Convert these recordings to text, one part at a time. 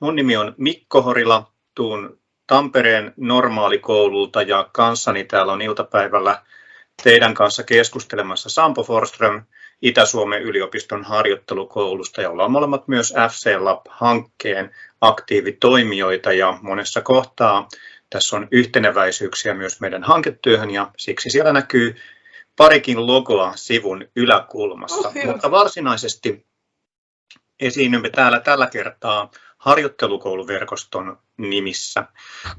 Mun nimi on Mikko Horila, tuun Tampereen normaalikoululta ja kanssani täällä on iltapäivällä teidän kanssa keskustelemassa Sampo Forström Itä-Suomen yliopiston harjoittelukoulusta. Ja ollaan molemmat myös FC Lab-hankkeen aktiivitoimijoita ja monessa kohtaa tässä on yhteneväisyyksiä myös meidän hanketyöhön ja siksi siellä näkyy parikin logoa sivun yläkulmassa, oh, mutta varsinaisesti esiinnymme täällä tällä kertaa harjoittelukouluverkoston nimissä.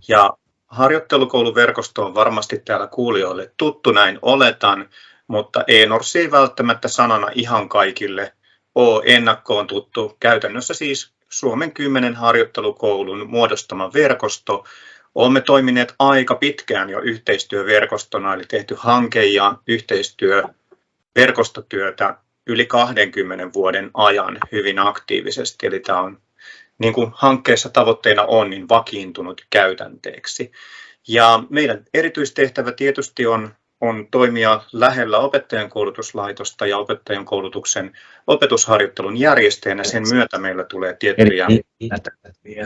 Ja harjoittelukouluverkosto on varmasti täällä kuulijoille tuttu, näin oletan, mutta ENORS ei välttämättä sanana ihan kaikille ole ennakkoon tuttu. Käytännössä siis Suomen kymmenen harjoittelukoulun muodostama verkosto. Olemme toimineet aika pitkään jo yhteistyöverkostona, eli tehty hanke- ja yhteistyöverkostotyötä yli 20 vuoden ajan hyvin aktiivisesti. Eli tämä on, niin kuin hankkeessa tavoitteena on, niin vakiintunut käytänteeksi. Ja meidän erityistehtävä tietysti on, on toimia lähellä opettajan koulutuslaitosta ja opettajan koulutuksen opetusharjoittelun järjestäjänä. Sen myötä meillä tulee tiettyjä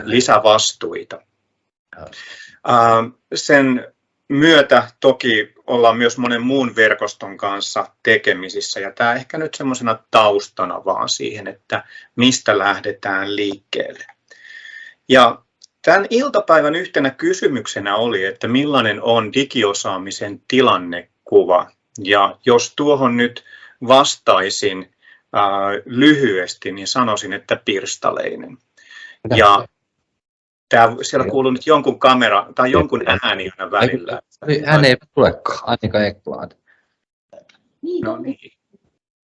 lisävastuita. Sen myötä toki ollaan myös monen muun verkoston kanssa tekemisissä ja tämä ehkä nyt semmoisena taustana vaan siihen, että mistä lähdetään liikkeelle. Ja tämän iltapäivän yhtenä kysymyksenä oli, että millainen on digiosaamisen tilannekuva. Ja jos tuohon nyt vastaisin ää, lyhyesti, niin sanoisin, että pirstaleinen. Ja Tää, siellä kuuluu nyt jonkun kamera tai jonkun ääni aina välillä. Hän ei tulekaan, Annika Ekblad. No niin.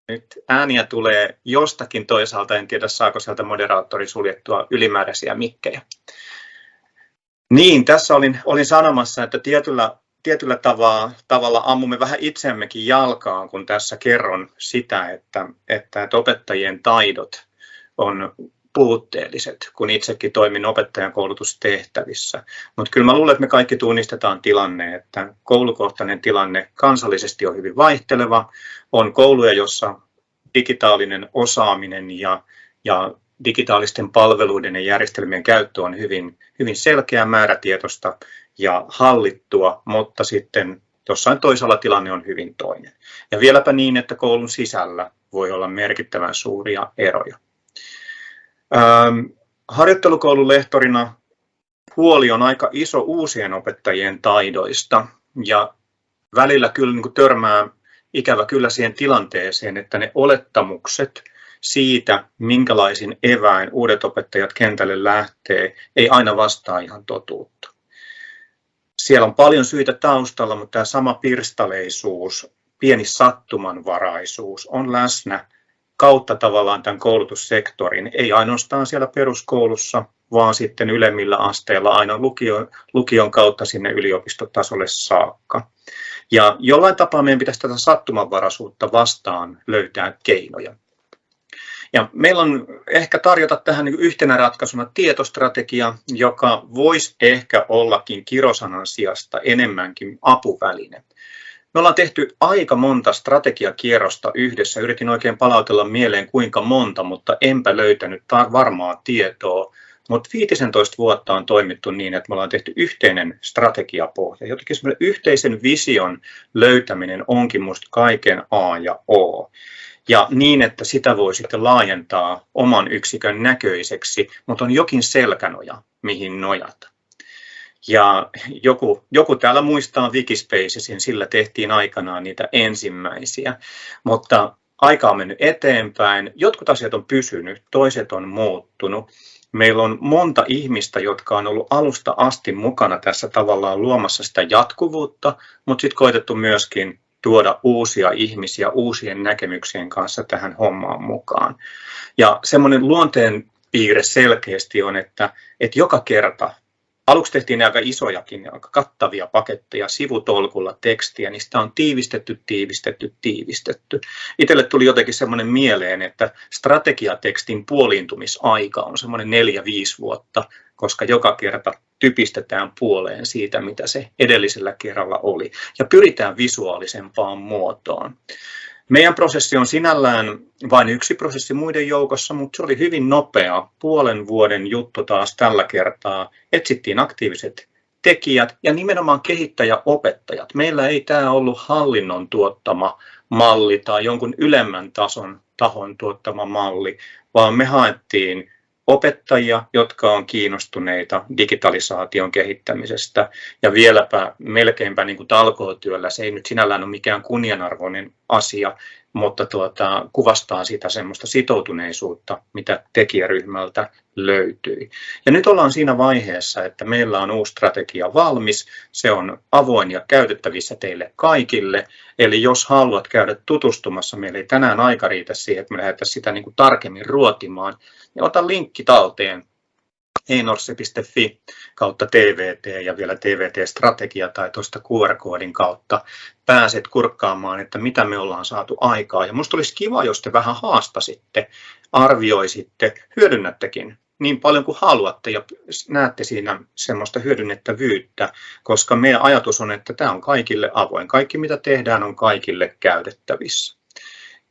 Nyt ääniä tulee jostakin toisaalta, en tiedä saako sieltä moderaattori suljettua ylimääräisiä mikkejä. Niin, tässä olin, olin sanomassa, että tietyllä, tietyllä tavalla, tavalla ammumme vähän itseämmekin jalkaan, kun tässä kerron sitä, että, että opettajien taidot on puutteelliset, kun itsekin toimin opettajan koulutustehtävissä. Mutta kyllä mä luulen, että me kaikki tunnistetaan tilanne, että koulukohtainen tilanne kansallisesti on hyvin vaihteleva. On kouluja, jossa digitaalinen osaaminen ja, ja digitaalisten palveluiden ja järjestelmien käyttö on hyvin, hyvin selkeä määrätietoista ja hallittua, mutta sitten jossain toisella tilanne on hyvin toinen. Ja vieläpä niin, että koulun sisällä voi olla merkittävän suuria eroja. Ähm, harjoittelukoulun lehtorina huoli on aika iso uusien opettajien taidoista ja välillä kyllä niin törmää ikävä kyllä siihen tilanteeseen, että ne olettamukset siitä, minkälaisin eväin uudet opettajat kentälle lähtee, ei aina vastaa ihan totuutta. Siellä on paljon syitä taustalla, mutta tämä sama pirstaleisuus, pieni sattumanvaraisuus on läsnä kautta tavallaan tämän koulutussektorin, ei ainoastaan siellä peruskoulussa, vaan sitten ylemmillä asteilla aina lukion, lukion kautta sinne yliopistotasolle saakka. Ja jollain tapaa meidän pitäisi tätä sattumanvaraisuutta vastaan löytää keinoja. Ja meillä on ehkä tarjota tähän yhtenä ratkaisuna tietostrategia, joka voisi ehkä ollakin kirosanan sijasta enemmänkin apuväline. Me ollaan tehty aika monta strategiakierrosta yhdessä. Yritin oikein palautella mieleen kuinka monta, mutta enpä löytänyt varmaa tietoa. Mutta 15 vuotta on toimittu niin, että me ollaan tehty yhteinen strategiapohja. Jotenkin yhteisen vision löytäminen onkin minusta kaiken A ja O. Ja niin, että sitä voi sitten laajentaa oman yksikön näköiseksi, mutta on jokin selkänoja, mihin nojata. Ja joku, joku täällä muistaa Wikispacesin, sillä tehtiin aikanaan niitä ensimmäisiä, mutta aika on mennyt eteenpäin. Jotkut asiat on pysynyt, toiset on muuttunut. Meillä on monta ihmistä, jotka on ollut alusta asti mukana tässä tavallaan luomassa sitä jatkuvuutta, mutta sitten koitettu myöskin tuoda uusia ihmisiä uusien näkemyksien kanssa tähän hommaan mukaan. Ja semmoinen luonteen piirre selkeästi on, että, että joka kerta Aluksi tehtiin aika isojakin, aika kattavia paketteja sivutolkulla tekstiä, sitä on tiivistetty, tiivistetty, tiivistetty. Itselle tuli jotenkin semmoinen mieleen, että strategiatekstin puoliintumisaika on semmoinen neljä, viisi vuotta, koska joka kerta typistetään puoleen siitä, mitä se edellisellä kerralla oli, ja pyritään visuaalisempaan muotoon. Meidän prosessi on sinällään vain yksi prosessi muiden joukossa, mutta se oli hyvin nopea. Puolen vuoden juttu taas tällä kertaa. Etsittiin aktiiviset tekijät ja nimenomaan kehittäjäopettajat. Meillä ei tämä ollut hallinnon tuottama malli tai jonkun ylemmän tason tahon tuottama malli, vaan me haettiin opettajia, jotka on kiinnostuneita digitalisaation kehittämisestä ja vieläpä melkeinpä niin kuin talkootyöllä. Se ei nyt sinällään ole mikään kunnianarvoinen asia, mutta tuota, kuvastaa sitä semmoista sitoutuneisuutta, mitä tekijäryhmältä löytyi. Ja nyt ollaan siinä vaiheessa, että meillä on uusi strategia valmis, se on avoin ja käytettävissä teille kaikille, eli jos haluat käydä tutustumassa, meillä ei tänään aika riitä siihen, että me lähdetään sitä niin kuin tarkemmin ruotimaan, niin ota linkki talteen einorse.fi kautta TVT ja vielä TVT-strategia tai tuosta QR-koodin kautta pääset kurkkaamaan, että mitä me ollaan saatu aikaa. Ja minusta olisi kiva, jos te vähän haastasitte, arvioisitte, hyödynnättekin niin paljon kuin haluatte ja näette siinä semmoista hyödynnettävyyttä, koska meidän ajatus on, että tämä on kaikille avoin. Kaikki mitä tehdään on kaikille käytettävissä.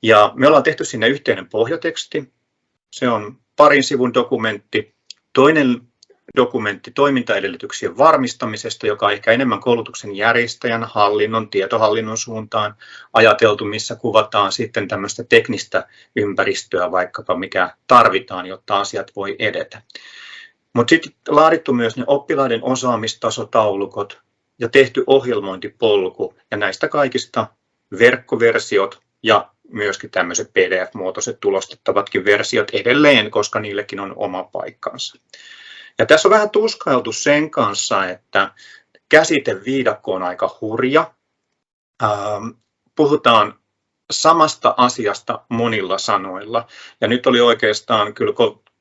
Ja me ollaan tehty sinne yhteinen pohjateksti. Se on parin sivun dokumentti, Toinen dokumentti toimintaedellytyksien varmistamisesta, joka on ehkä enemmän koulutuksen järjestäjän, hallinnon, tietohallinnon suuntaan ajateltu, missä kuvataan sitten tämmöistä teknistä ympäristöä vaikkapa, mikä tarvitaan, jotta asiat voi edetä. Mutta sitten laadittu myös ne oppilaiden osaamistasotaulukot ja tehty ohjelmointipolku ja näistä kaikista verkkoversiot ja myöskin tämmöiset PDF-muotoiset tulostettavatkin versiot edelleen, koska niillekin on oma paikkansa. Ja tässä on vähän tuskailtu sen kanssa, että käsiteviidakko on aika hurja. Ähm, puhutaan samasta asiasta monilla sanoilla. Ja nyt oli oikeastaan kyllä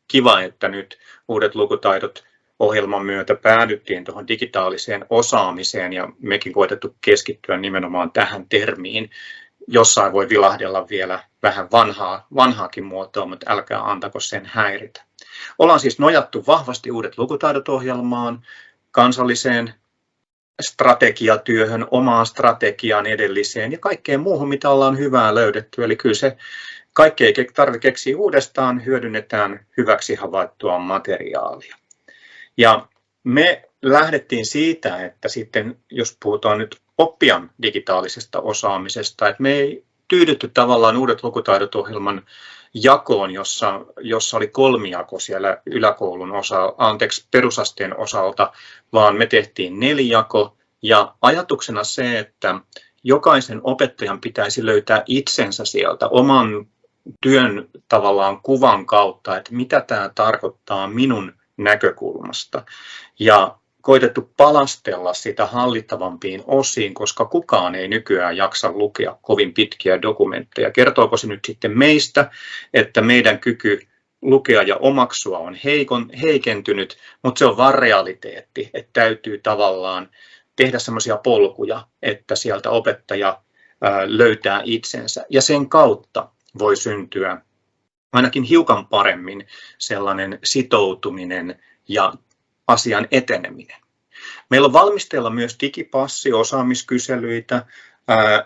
kiva, että nyt uudet lukutaidot ohjelman myötä päädyttiin tuohon digitaaliseen osaamiseen ja mekin koetettu keskittyä nimenomaan tähän termiin, jossain voi vilahdella vielä vähän vanhaa, vanhaakin muotoa, mutta älkää antako sen häiritä. Ollaan siis nojattu vahvasti uudet lukutaidot ohjelmaan, kansalliseen strategiatyöhön, omaan strategiaan edelliseen ja kaikkeen muuhun, mitä ollaan hyvää löydetty. Eli kyllä se kaikki ei tarvitse keksiä uudestaan, hyödynnetään hyväksi havaittua materiaalia. Ja me lähdettiin siitä, että sitten jos puhutaan nyt oppijan digitaalisesta osaamisesta. Et me ei tyydytty tavallaan uudet lukutaidot ohjelman jakoon, jossa, jossa oli kolmijako siellä yläkoulun osa, anteeksi, perusasteen osalta, vaan me tehtiin neljako ja ajatuksena se, että jokaisen opettajan pitäisi löytää itsensä sieltä oman työn tavallaan kuvan kautta, että mitä tämä tarkoittaa minun näkökulmasta. Ja koitettu palastella sitä hallittavampiin osiin, koska kukaan ei nykyään jaksa lukea kovin pitkiä dokumentteja. Kertooko se nyt sitten meistä, että meidän kyky lukea ja omaksua on heikon, heikentynyt, mutta se on vaan realiteetti, että täytyy tavallaan tehdä semmoisia polkuja, että sieltä opettaja löytää itsensä ja sen kautta voi syntyä ainakin hiukan paremmin sellainen sitoutuminen ja asian eteneminen. Meillä on valmisteilla myös digipassi, osaamiskyselyitä,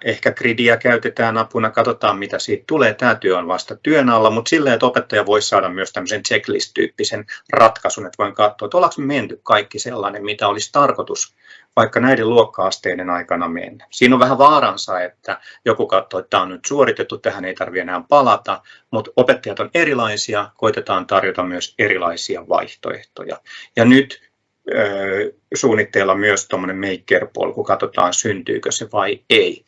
ehkä gridiä käytetään apuna, katsotaan mitä siitä tulee. Tämä työ on vasta työn alla, mutta silleen, että opettaja voisi saada myös tämmöisen checklist-tyyppisen ratkaisun, että voin katsoa, että ollaanko menty kaikki sellainen, mitä olisi tarkoitus vaikka näiden luokka-asteiden aikana mennä. Siinä on vähän vaaransa, että joku katsoo, että tämä on nyt suoritettu, tähän ei tarvitse enää palata, mutta opettajat on erilaisia, koitetaan tarjota myös erilaisia vaihtoehtoja. Ja nyt suunnitteilla myös tuommoinen maker-polku, katsotaan syntyykö se vai ei.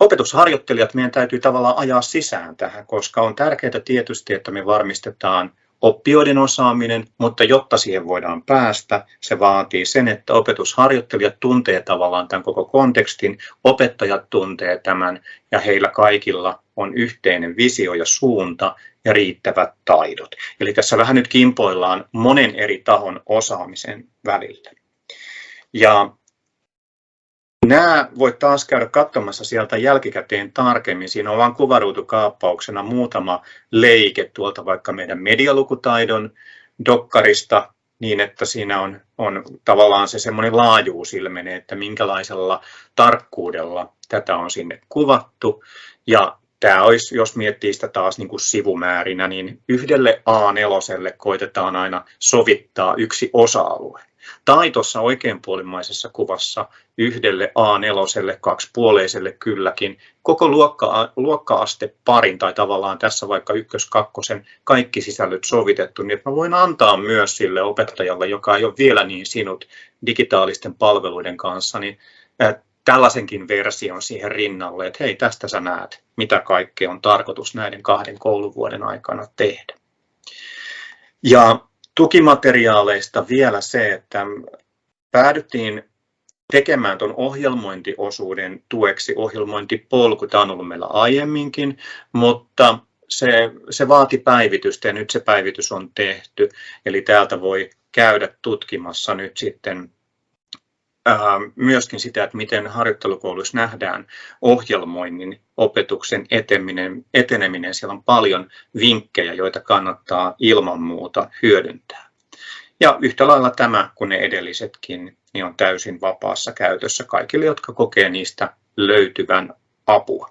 Opetusharjoittelijat meidän täytyy tavallaan ajaa sisään tähän, koska on tärkeää tietysti, että me varmistetaan oppijoiden osaaminen, mutta jotta siihen voidaan päästä, se vaatii sen, että opetusharjoittelijat tuntee tavallaan tämän koko kontekstin, opettajat tuntee tämän ja heillä kaikilla on yhteinen visio ja suunta ja riittävät taidot. Eli tässä vähän nyt kimpoillaan monen eri tahon osaamisen välillä. Ja Nämä voit taas käydä katsomassa sieltä jälkikäteen tarkemmin. Siinä on vain kuvaruutukaappauksena muutama leike tuolta vaikka meidän medialukutaidon dokkarista, niin että siinä on, on tavallaan se semmoinen laajuus ilmenee, että minkälaisella tarkkuudella tätä on sinne kuvattu. Ja tämä olisi, jos miettii sitä taas niin kuin sivumäärinä, niin yhdelle A4 koitetaan aina sovittaa yksi osa-alue. Tai tuossa oikeanpuolimaisessa kuvassa yhdelle A4, kaksipuoleiselle kylläkin, koko luokka, luokka-aste parin tai tavallaan tässä vaikka ykkös, kakkosen kaikki sisällöt sovitettu, niin että mä voin antaa myös sille opettajalle, joka ei ole vielä niin sinut digitaalisten palveluiden kanssa, niin tällaisenkin version siihen rinnalle, että hei, tästä sä näet, mitä kaikkea on tarkoitus näiden kahden kouluvuoden aikana tehdä. Ja tukimateriaaleista vielä se, että päädyttiin tekemään tuon ohjelmointiosuuden tueksi ohjelmointipolku. Tämä on ollut meillä aiemminkin, mutta se, se vaati päivitystä ja nyt se päivitys on tehty. Eli täältä voi käydä tutkimassa nyt sitten myöskin sitä, että miten harjoittelukouluissa nähdään ohjelmoinnin opetuksen eteneminen, eteneminen. Siellä on paljon vinkkejä, joita kannattaa ilman muuta hyödyntää. Ja yhtä lailla tämä kuin ne edellisetkin niin on täysin vapaassa käytössä kaikille, jotka kokee niistä löytyvän apua.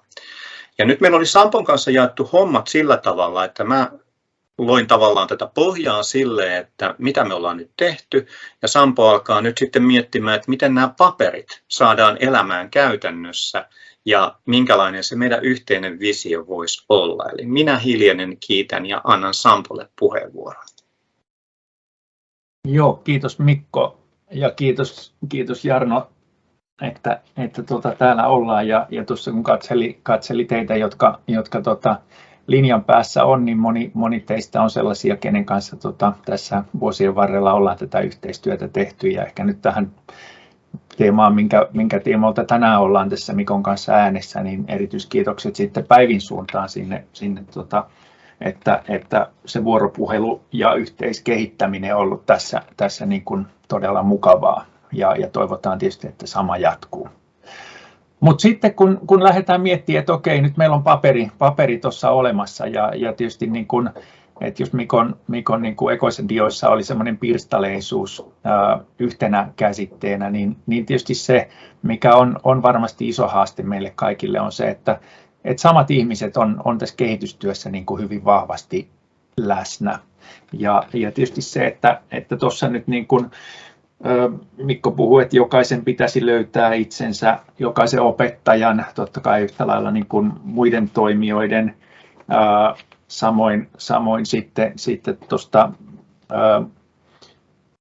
Ja nyt meillä oli Sampon kanssa jaettu hommat sillä tavalla, että mä loin tavallaan tätä pohjaa sille, että mitä me ollaan nyt tehty, ja Sampo alkaa nyt sitten miettimään, että miten nämä paperit saadaan elämään käytännössä, ja minkälainen se meidän yhteinen visio voisi olla. Eli minä hiljenen kiitän ja annan Sampolle puheenvuoron. Joo, kiitos Mikko ja kiitos, kiitos Jarno, että, että tuota, täällä ollaan. Ja, ja tuossa kun katseli, katseli teitä, jotka, jotka tota, linjan päässä on, niin moni, moni teistä on sellaisia, kenen kanssa tota, tässä vuosien varrella ollaan tätä yhteistyötä tehty. Ja ehkä nyt tähän teemaan, minkä, minkä tiimoilta tänään ollaan tässä Mikon kanssa äänessä, niin erityiskiitokset sitten Päivin suuntaan sinne, sinne tota, että, että se vuoropuhelu ja yhteiskehittäminen on ollut tässä, tässä niin kuin todella mukavaa ja, ja toivotaan tietysti, että sama jatkuu. Mutta sitten kun, kun lähdetään miettimään, että okei, nyt meillä on paperi, paperi tuossa olemassa ja, ja tietysti niin kun, että jos Mikon, Mikon niin kuin dioissa oli semmoinen pirstaleisuus ää, yhtenä käsitteenä, niin, niin tietysti se, mikä on, on varmasti iso haaste meille kaikille, on se, että et samat ihmiset on, on tässä kehitystyössä niin kuin hyvin vahvasti läsnä. Ja, ja tietysti se, että tuossa että nyt niin kuin, Mikko puhui, että jokaisen pitäisi löytää itsensä, jokaisen opettajan, totta kai yhtä lailla niin kuin muiden toimijoiden, samoin, samoin sitten, sitten tuosta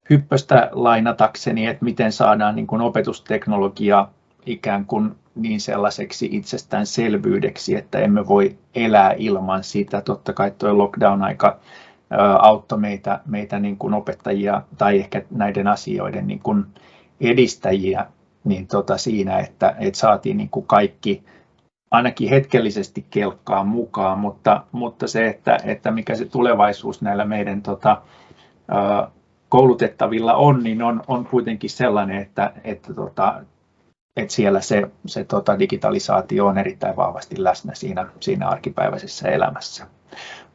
hyppöstä lainatakseni, että miten saadaan niin kuin opetusteknologia ikään kuin niin sellaiseksi itsestäänselvyydeksi, että emme voi elää ilman sitä. Totta kai tuo lockdown-aika auttoi meitä, meitä niin kuin opettajia tai ehkä näiden asioiden niin kuin edistäjiä niin tota siinä, että, että saatiin niin kuin kaikki ainakin hetkellisesti kelkkaa mukaan, mutta, mutta se, että, että mikä se tulevaisuus näillä meidän tota, koulutettavilla on, niin on, on kuitenkin sellainen, että, että tota, että siellä se, se tota, digitalisaatio on erittäin vahvasti läsnä siinä, siinä arkipäiväisessä elämässä.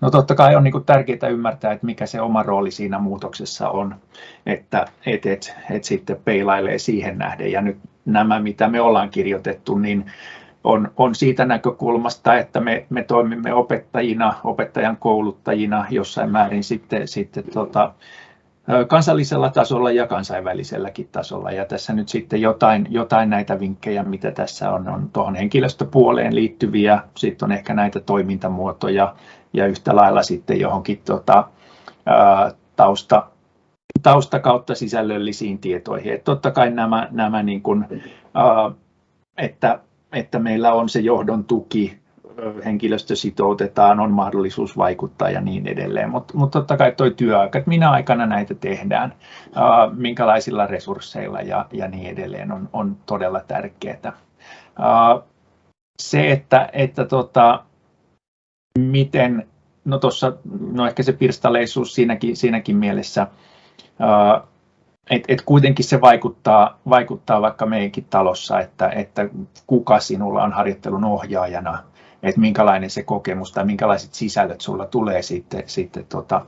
No totta kai on niin tärkeää ymmärtää, että mikä se oma rooli siinä muutoksessa on, että et, et, et sitten peilailee siihen nähden. Ja nyt nämä, mitä me ollaan kirjoitettu, niin on, on siitä näkökulmasta, että me, me toimimme opettajina, opettajan kouluttajina jossain määrin sitten, sitten tota, kansallisella tasolla ja kansainväliselläkin tasolla. Ja tässä nyt sitten jotain, jotain näitä vinkkejä, mitä tässä on, on tuohon henkilöstöpuoleen liittyviä, sitten on ehkä näitä toimintamuotoja ja yhtä lailla sitten johonkin tota, ää, tausta, tausta kautta sisällöllisiin tietoihin. Et totta kai nämä, nämä niin kuin, ää, että, että meillä on se johdon tuki, henkilöstö sitoutetaan, on mahdollisuus vaikuttaa ja niin edelleen. Mutta mut totta kai tuo työaika, että minä aikana näitä tehdään, ää, minkälaisilla resursseilla ja, ja niin edelleen on, on todella tärkeää. Ää, se, että, että tota, miten, no tuossa, no ehkä se pirstaleisuus siinäkin, siinäkin mielessä, että et kuitenkin se vaikuttaa, vaikuttaa vaikka meidänkin talossa, että, että kuka sinulla on harjoittelun ohjaajana, että minkälainen se kokemus tai minkälaiset sisällöt sulla tulee sitten, sitten tota,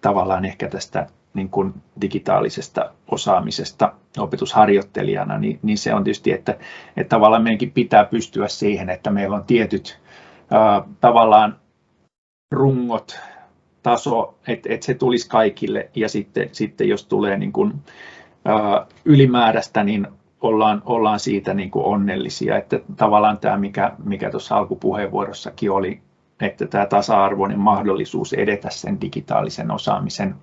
tavallaan ehkä tästä niin kuin digitaalisesta osaamisesta opetusharjoittelijana, niin, niin se on tietysti, että, että tavallaan meidänkin pitää pystyä siihen, että meillä on tietyt tavallaan rungot, taso, että et se tulisi kaikille ja sitten, sitten jos tulee niin kuin, ää, ylimääräistä, niin ollaan, ollaan siitä niin kuin onnellisia. Että tavallaan tämä, mikä, mikä tuossa alkupuheenvuorossakin oli, että tämä tasa-arvoinen mahdollisuus edetä sen digitaalisen osaamisen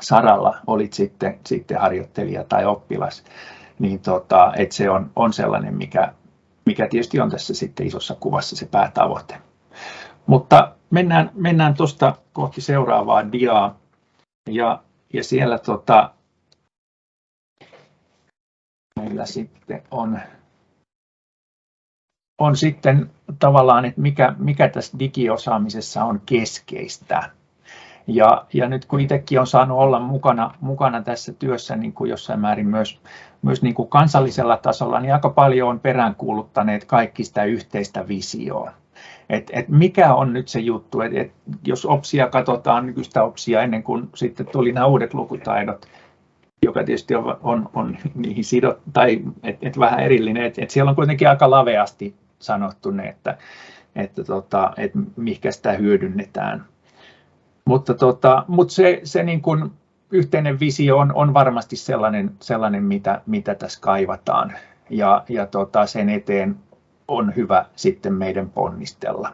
saralla, olit sitten, sitten harjoittelija tai oppilas, niin tota, että se on, on sellainen, mikä, mikä tietysti on tässä sitten isossa kuvassa se päätavoite. Mutta mennään, mennään tuosta kohti seuraavaa diaa. Ja, ja siellä tota, meillä sitten on, on sitten tavallaan, että mikä, mikä tässä digiosaamisessa on keskeistä. Ja, ja nyt kun itsekin on saanut olla mukana, mukana tässä työssä niin kuin jossain määrin myös, myös niin kuin kansallisella tasolla, niin aika paljon on peräänkuuluttaneet kaikki sitä yhteistä visioa. Et, et mikä on nyt se juttu, että et jos OPSia katsotaan nykyistä OPSia ennen kuin sitten tuli nämä uudet lukutaidot, joka tietysti on, on, on niihin sidot, tai et, et vähän erillinen, että et siellä on kuitenkin aika laveasti sanottu ne, että, että tota, et mihinkä sitä hyödynnetään. Mutta, tota, mutta se, se niin kuin yhteinen visio on, on varmasti sellainen, sellainen mitä, mitä tässä kaivataan. Ja, ja tota, sen eteen on hyvä sitten meidän ponnistella.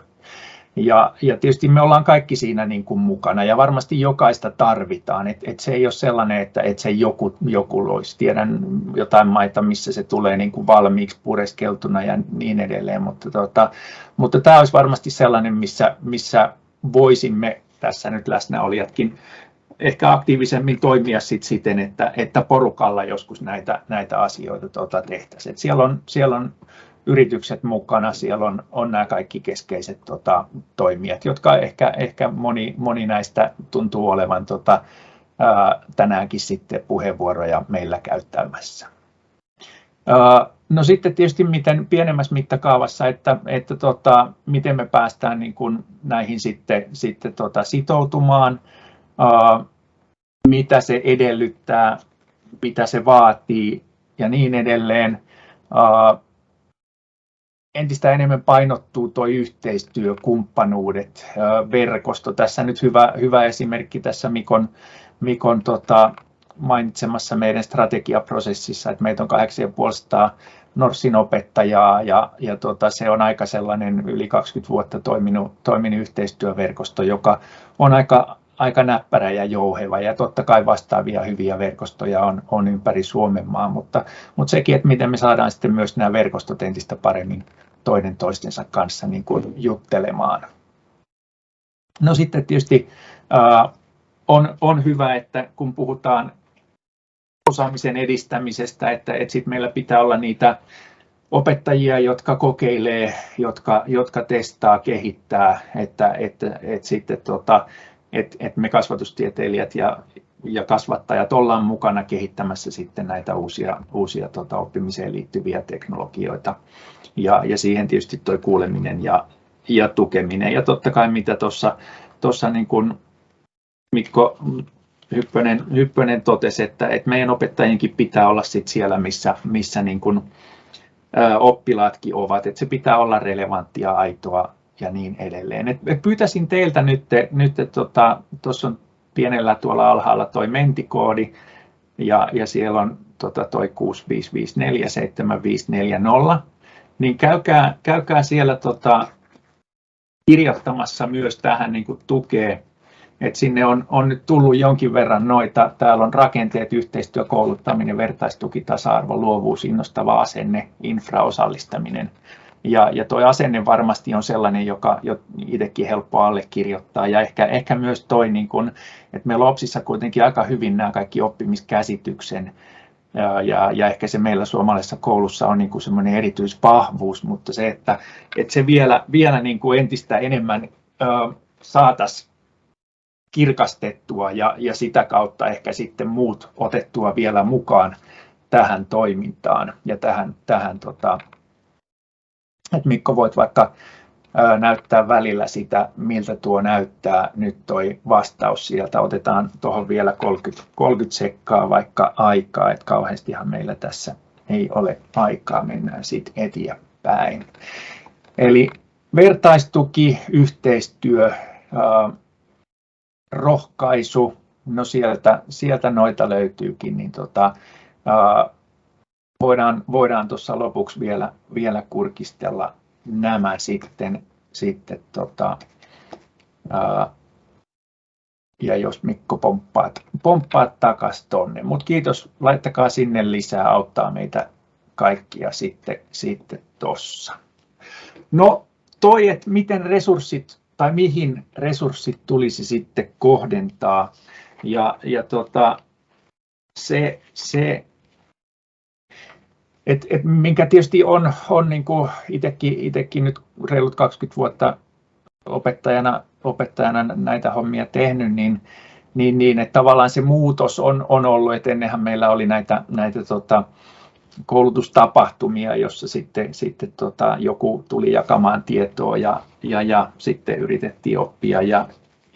Ja, ja tietysti me ollaan kaikki siinä niin kuin mukana ja varmasti jokaista tarvitaan. Et, et se ei ole sellainen, että et se joku, joku loisi. Tiedän jotain maita, missä se tulee niin kuin valmiiksi pureskeltuna ja niin edelleen, mutta, tota, mutta tämä olisi varmasti sellainen, missä, missä voisimme tässä nyt läsnäolijatkin ehkä aktiivisemmin toimia sit siten, että, että porukalla joskus näitä, näitä asioita tota tehtäisiin. siellä on, siellä on yritykset mukana, siellä on, on nämä kaikki keskeiset tota, toimijat, jotka ehkä, ehkä moni, moni näistä tuntuu olevan tota, ää, tänäänkin sitten puheenvuoroja meillä käyttämässä. Ää, no sitten tietysti miten pienemmässä mittakaavassa, että, että tota, miten me päästään niin kuin näihin sitten, sitten tota, sitoutumaan, ää, mitä se edellyttää, mitä se vaatii ja niin edelleen. Entistä enemmän painottuu tuo yhteistyö, kumppanuudet, verkosto. Tässä nyt hyvä, hyvä esimerkki tässä Mikon, Mikon tota, mainitsemassa meidän strategiaprosessissa, että meitä on 8500 Norsin opettajaa ja, ja tota, se on aika sellainen yli 20 vuotta toiminut, toiminut yhteistyöverkosto, joka on aika, aika näppärä ja jouheva ja totta kai vastaavia hyviä verkostoja on, on ympäri Suomen maa, mutta, mutta sekin, että miten me saadaan sitten myös nämä verkostot entistä paremmin toinen toistensa kanssa niin kuin juttelemaan. No sitten tietysti äh, on, on hyvä, että kun puhutaan osaamisen edistämisestä, että, että sit meillä pitää olla niitä opettajia, jotka kokeilee, jotka, jotka testaa, kehittää, että, että, että sitten tota, että, että me kasvatustieteilijät ja, ja kasvattajat ollaan mukana kehittämässä sitten näitä uusia, uusia tota, oppimiseen liittyviä teknologioita. Ja, ja siihen tietysti tuo kuuleminen ja, ja tukeminen. Ja totta kai mitä tuossa niin kuin Mikko Hyppönen, Hyppönen totesi, että, että meidän opettajienkin pitää olla sit siellä, missä, missä niin kuin, ä, oppilaatkin ovat. Että se pitää olla relevanttia, aitoa ja niin edelleen. Et, pyytäisin teiltä nyt, nyt tuossa tota, on pienellä tuolla alhaalla toi mentikoodi ja, ja siellä on tota, toi 6554750, niin käykää, käykää siellä tota, kirjoittamassa myös tähän niin tukee, et sinne on, on nyt tullut jonkin verran noita, täällä on rakenteet, yhteistyö, kouluttaminen, vertaistuki, tasa-arvo, luovuus, innostava asenne, infraosallistaminen. Ja, ja tuo asenne varmasti on sellainen, joka jo itsekin helppo allekirjoittaa. Ja ehkä, ehkä myös toi, niin kun, että meillä Opsissa kuitenkin aika hyvin nämä kaikki oppimiskäsityksen ja, ja, ehkä se meillä suomalaisessa koulussa on niin kuin semmoinen erityisvahvuus, mutta se, että, että se vielä, vielä niin kuin entistä enemmän saataisiin kirkastettua ja, ja sitä kautta ehkä sitten muut otettua vielä mukaan tähän toimintaan ja tähän, tähän tota, että Mikko voit vaikka näyttää välillä sitä, miltä tuo näyttää nyt toi vastaus sieltä. Otetaan tuohon vielä 30, 30 sekkaa vaikka aikaa, että kauheastihan meillä tässä ei ole aikaa, mennään sitten eteenpäin. Eli vertaistuki, yhteistyö, rohkaisu, no sieltä, sieltä noita löytyykin, niin tota, voidaan, voidaan tuossa lopuksi vielä, vielä kurkistella nämä sitten, sitten tota, ää, ja jos Mikko pomppaat, pomppaat takaisin tonne. Mutta kiitos, laittakaa sinne lisää, auttaa meitä kaikkia sitten, sitten tossa. No toi, että miten resurssit tai mihin resurssit tulisi sitten kohdentaa. Ja, ja tota, se, se et, et minkä tietysti on, on niin kuin itekin, itekin nyt reilut 20 vuotta opettajana, opettajana näitä hommia tehnyt, niin, niin, niin että tavallaan se muutos on, on ollut, että ennenhän meillä oli näitä, näitä tota, koulutustapahtumia, jossa sitten, sitten tota, joku tuli jakamaan tietoa ja, ja, ja sitten yritettiin oppia ja,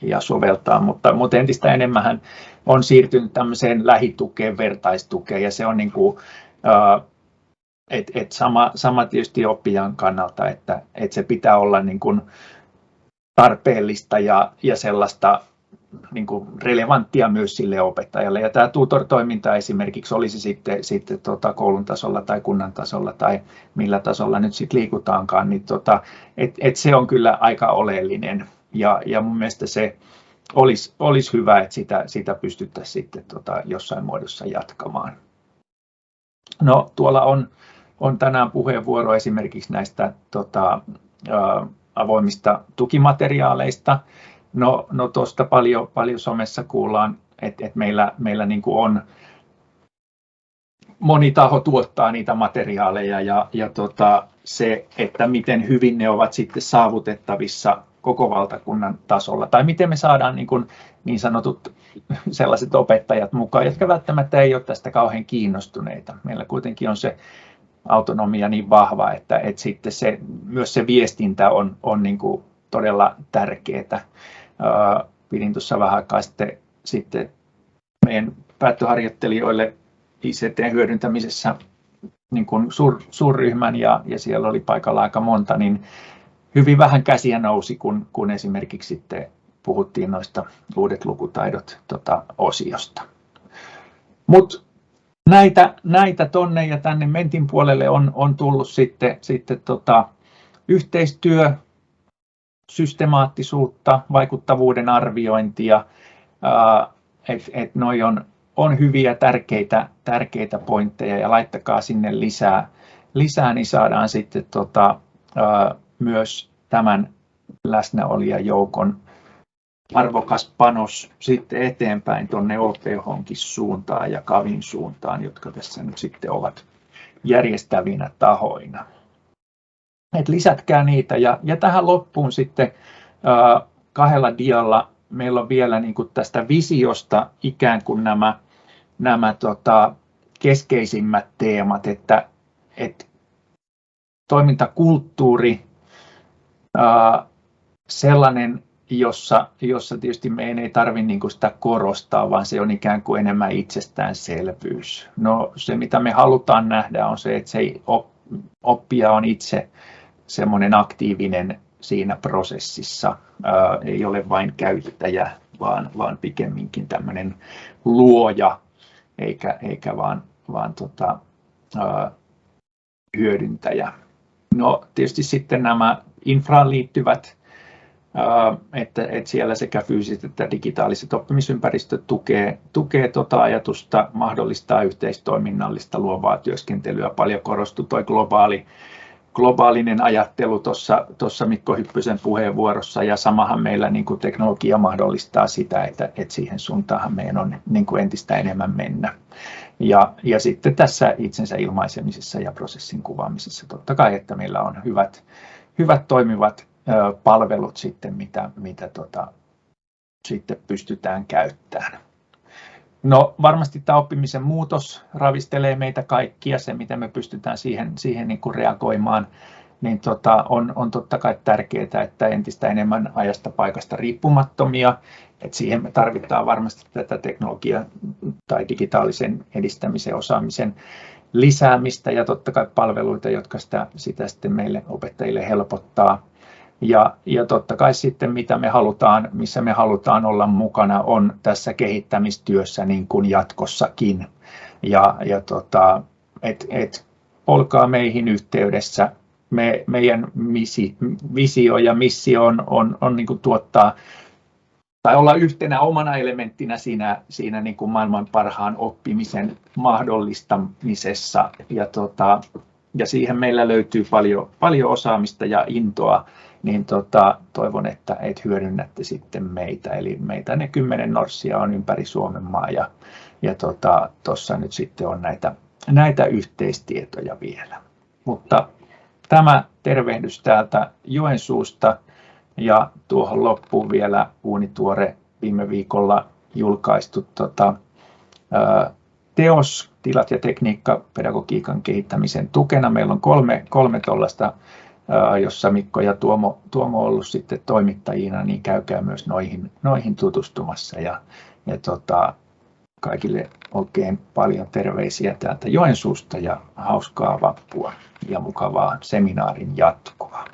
ja soveltaa, mutta, mutta entistä enemmän on siirtynyt tämmöiseen lähitukeen, vertaistukeen ja se on niin kuin, et, et sama, sama tietysti oppijan kannalta, että et se pitää olla niin kuin tarpeellista ja, ja sellaista niin kuin relevanttia myös sille opettajalle. Ja tämä tutor-toiminta esimerkiksi olisi sitten, sitten tota koulun tasolla tai kunnan tasolla tai millä tasolla nyt sitten liikutaankaan, niin tota, et, et se on kyllä aika oleellinen. Ja, ja mun mielestä se olisi, olisi hyvä, että sitä, sitä pystyttäisiin sitten tota jossain muodossa jatkamaan. No tuolla on on tänään puheenvuoro esimerkiksi näistä tota, ä, avoimista tukimateriaaleista. No, no tuosta paljon, paljon somessa kuullaan, että et meillä, meillä niin kuin on moni taho tuottaa niitä materiaaleja ja, ja tota, se, että miten hyvin ne ovat sitten saavutettavissa koko valtakunnan tasolla, tai miten me saadaan niin, kuin, niin sanotut sellaiset opettajat mukaan, jotka välttämättä ei ole tästä kauhean kiinnostuneita. Meillä kuitenkin on se autonomia niin vahva, että, että sitten se, myös se viestintä on, on niin kuin todella tärkeää. Pidin tuossa vähän aikaa sitten, sitten meidän päättöharjoittelijoille ICT-hyödyntämisessä niin kuin suur, suurryhmän ja, ja siellä oli paikalla aika monta, niin hyvin vähän käsiä nousi, kun, kun esimerkiksi sitten puhuttiin noista uudet lukutaidot tota, osiosta. Mutta näitä, näitä tonne ja tänne Mentin puolelle on, on tullut sitten, sitten tota, yhteistyö, systemaattisuutta, vaikuttavuuden arviointia, että et noi on, on hyviä tärkeitä, tärkeitä pointteja ja laittakaa sinne lisää, lisää niin saadaan sitten tota, ää, myös tämän läsnäolijajoukon arvokas panos sitten eteenpäin tuonne OPHonkin suuntaan ja Kavin suuntaan, jotka tässä nyt sitten ovat järjestävinä tahoina. Et lisätkää niitä ja, ja tähän loppuun sitten kahdella dialla meillä on vielä niin kuin tästä visiosta ikään kuin nämä, nämä tota, keskeisimmät teemat, että, että toimintakulttuuri, sellainen jossa, jossa tietysti meidän ei tarvitse niin sitä korostaa, vaan se on ikään kuin enemmän itsestäänselvyys. No se, mitä me halutaan nähdä, on se, että se oppija on itse semmoinen aktiivinen siinä prosessissa, ää, ei ole vain käyttäjä, vaan, vaan pikemminkin tämmöinen luoja, eikä, eikä vaan, vaan tota, ää, hyödyntäjä. No tietysti sitten nämä infraan liittyvät että, että siellä sekä fyysiset että digitaaliset oppimisympäristöt tukee, tukee tuota ajatusta, mahdollistaa yhteistoiminnallista luovaa työskentelyä. Paljon korostui tuo globaali, globaalinen ajattelu tuossa Mikko Hyppysen puheenvuorossa ja samahan meillä niin kuin teknologia mahdollistaa sitä, että, että siihen suuntaan meidän on niin kuin entistä enemmän mennä. Ja, ja sitten tässä itsensä ilmaisemisessa ja prosessin kuvaamisessa totta kai, että meillä on hyvät, hyvät toimivat palvelut sitten, mitä, mitä tota, sitten pystytään käyttämään. No varmasti tämä oppimisen muutos ravistelee meitä kaikkia, se miten me pystytään siihen, siihen niin kuin reagoimaan, niin tota, on, on totta kai tärkeää, että entistä enemmän ajasta paikasta riippumattomia, että siihen me tarvitaan varmasti tätä teknologia- tai digitaalisen edistämisen osaamisen lisäämistä ja totta kai palveluita, jotka sitä, sitä sitten meille opettajille helpottaa Ja, ja totta kai sitten mitä me halutaan, missä me halutaan olla mukana on tässä kehittämistyössä niin kuin jatkossakin. Ja, ja tota, et, et, olkaa meihin yhteydessä. Me, meidän misi, visio ja missio on, on, on niin kuin tuottaa tai olla yhtenä omana elementtinä siinä, siinä niin kuin maailman parhaan oppimisen mahdollistamisessa. Ja, tota, ja siihen meillä löytyy paljon, paljon osaamista ja intoa, niin tota, toivon, että et hyödynnätte sitten meitä. Eli meitä ne kymmenen norssia on ympäri Suomen maa ja, ja tuossa tota, nyt sitten on näitä, näitä yhteistietoja vielä. Mutta tämä tervehdys täältä Joensuusta. Ja tuohon loppuun vielä uunituore viime viikolla julkaistu tota, teos Tilat ja tekniikka pedagogiikan kehittämisen tukena. Meillä on kolme, kolme tuollaista, jossa Mikko ja Tuomo, Tuomo on ollut sitten toimittajina, niin käykää myös noihin, noihin tutustumassa. Ja, ja tota, kaikille oikein paljon terveisiä täältä Joensuusta ja hauskaa vappua ja mukavaa seminaarin jatkoa.